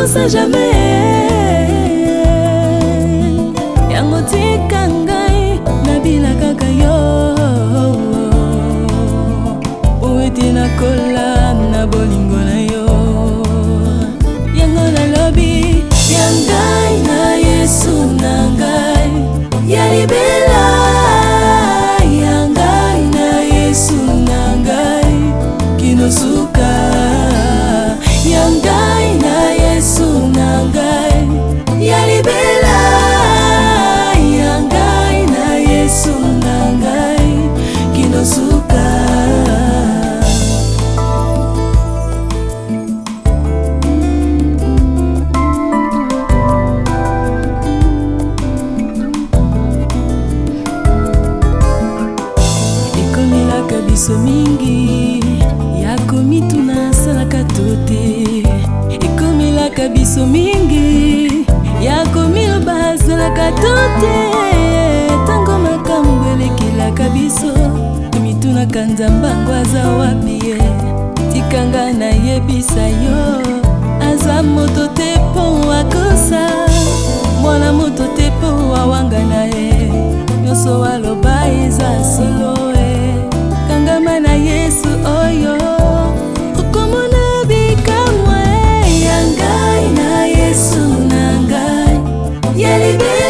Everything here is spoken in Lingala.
on sait jamais. na biso mingi yakomi tuna asalaka to te ekomelaka biso mingi yakomi loba azalaka to te ntango makambo elekelaka biso tomitunaka nzambe ango aza wapi ye tikanga nayebisa yo aza moto te mpo akosa baby